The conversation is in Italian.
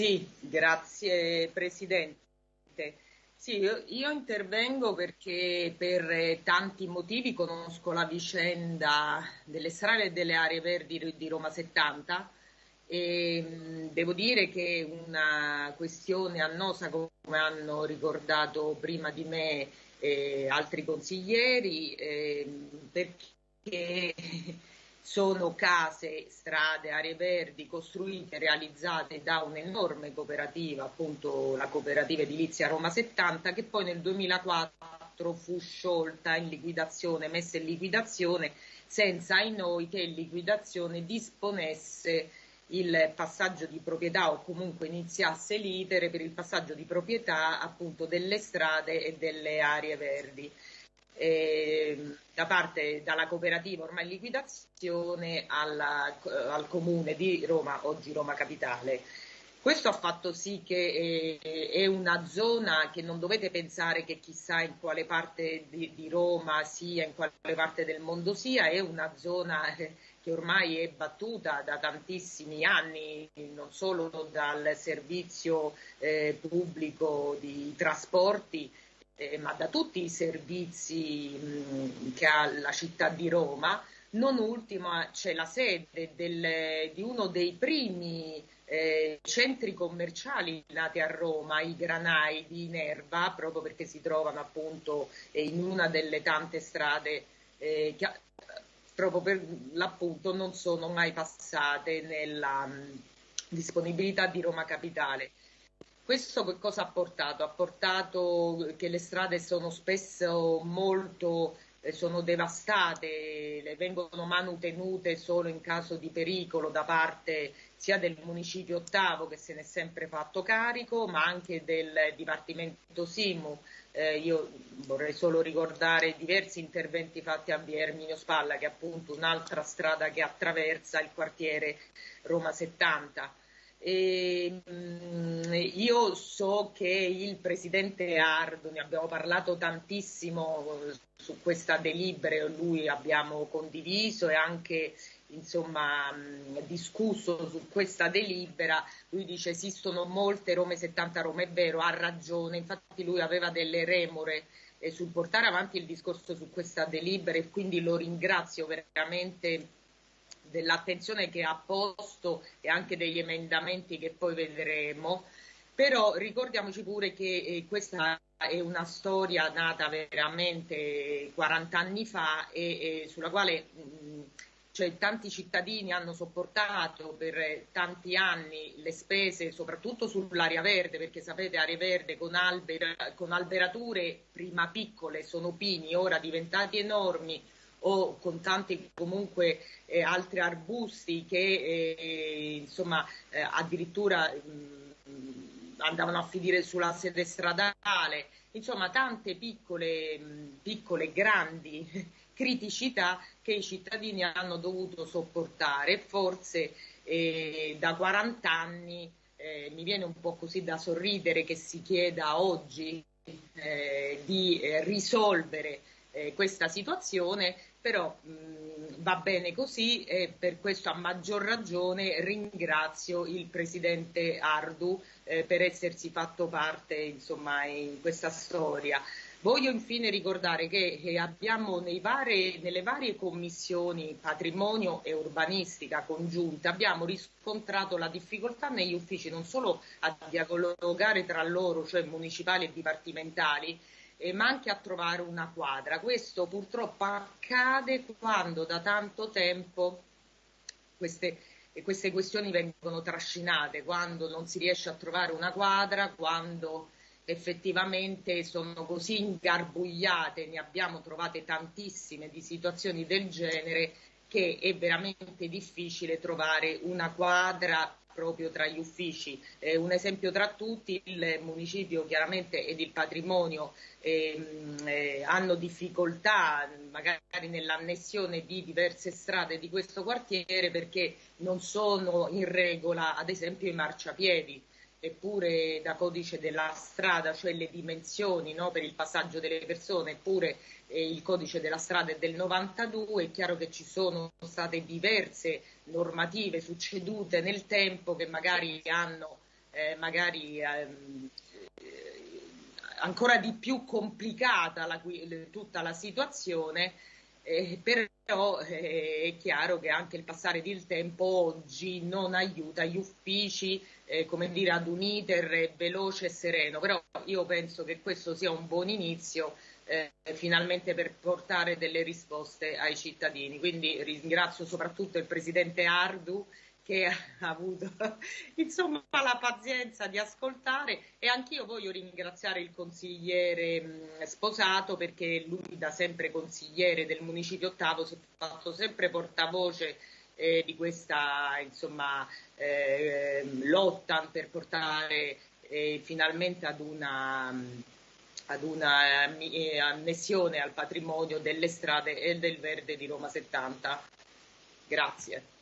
Sì, grazie Presidente. Sì, io, io, intervengo perché per tanti motivi conosco la vicenda delle strade e delle aree verdi di Roma 70 e devo dire che una questione annosa come hanno ricordato prima di me eh, altri consiglieri eh, perché sono case, strade, aree verdi costruite e realizzate da un'enorme cooperativa, appunto la cooperativa edilizia Roma 70, che poi nel 2004 fu sciolta in liquidazione, messa in liquidazione, senza ai noi che in liquidazione disponesse il passaggio di proprietà o comunque iniziasse l'iter per il passaggio di proprietà appunto delle strade e delle aree verdi eh, da parte dalla cooperativa ormai in liquidazione alla, al comune di Roma, oggi Roma Capitale. Questo ha fatto sì che eh, è una zona che non dovete pensare che chissà in quale parte di, di Roma sia, in quale parte del mondo sia, è una zona eh, che ormai è battuta da tantissimi anni, non solo dal servizio eh, pubblico di trasporti, eh, ma da tutti i servizi che ha la città di Roma. Non ultima c'è la sede del, di uno dei primi eh, centri commerciali nati a Roma, i Granai di Nerva, proprio perché si trovano appunto eh, in una delle tante strade eh, che proprio per l'appunto non sono mai passate nella mh, disponibilità di Roma Capitale. Questo che cosa ha portato? Ha portato che le strade sono spesso molto eh, sono devastate, vengono manutenute solo in caso di pericolo da parte sia del municipio ottavo che se ne è sempre fatto carico, ma anche del Dipartimento Simu. Eh, io vorrei solo ricordare diversi interventi fatti a Via Erminio Spalla, che è appunto un'altra strada che attraversa il quartiere Roma 70. E, mh, mm, io so che il presidente Ardo, ne abbiamo parlato tantissimo su questa delibera, lui abbiamo condiviso e anche insomma, mh, discusso su questa delibera, lui dice esistono molte Rome 70 Rome, è vero, ha ragione, infatti lui aveva delle remore eh, sul portare avanti il discorso su questa delibera e quindi lo ringrazio veramente dell'attenzione che ha posto e anche degli emendamenti che poi vedremo, però ricordiamoci pure che eh, questa è una storia nata veramente 40 anni fa e, e sulla quale mh, cioè, tanti cittadini hanno sopportato per tanti anni le spese, soprattutto sull'area verde, perché sapete, area verde con, albera, con alberature prima piccole, sono pini, ora diventati enormi, o con tanti comunque eh, altri arbusti che eh, insomma eh, addirittura mh, andavano a finire sulla sede stradale, insomma tante piccole, mh, piccole grandi criticità che i cittadini hanno dovuto sopportare, forse eh, da 40 anni eh, mi viene un po' così da sorridere che si chieda oggi eh, di risolvere eh, questa situazione, però mh, va bene così e per questo a maggior ragione ringrazio il Presidente Ardu eh, per essersi fatto parte insomma, in questa storia. Voglio infine ricordare che abbiamo vari, nelle varie commissioni patrimonio e urbanistica congiunte abbiamo riscontrato la difficoltà negli uffici non solo a dialogare tra loro, cioè municipali e dipartimentali, eh, ma anche a trovare una quadra. Questo purtroppo accade quando da tanto tempo queste, queste questioni vengono trascinate, quando non si riesce a trovare una quadra, quando effettivamente sono così ingarbugliate, ne abbiamo trovate tantissime di situazioni del genere che è veramente difficile trovare una quadra proprio tra gli uffici. Eh, un esempio tra tutti, il municipio chiaramente ed il patrimonio ehm, eh, hanno difficoltà magari nell'annessione di diverse strade di questo quartiere perché non sono in regola ad esempio i marciapiedi eppure da codice della strada, cioè le dimensioni no, per il passaggio delle persone, eppure eh, il codice della strada è del 92, è chiaro che ci sono state diverse normative succedute nel tempo che magari hanno eh, magari ehm, ancora di più complicata la, tutta la situazione, eh, però eh, è chiaro che anche il passare del tempo oggi non aiuta gli uffici eh, come dire, ad un iter veloce e sereno, però io penso che questo sia un buon inizio eh, finalmente per portare delle risposte ai cittadini. Quindi ringrazio soprattutto il Presidente Ardu che ha avuto insomma, la pazienza di ascoltare e anch'io voglio ringraziare il consigliere Sposato perché lui da sempre consigliere del Municipio Ottavo si è fatto sempre portavoce eh, di questa insomma, eh, lotta per portare eh, finalmente ad una, ad una eh, annessione al patrimonio delle strade e del verde di Roma 70. Grazie.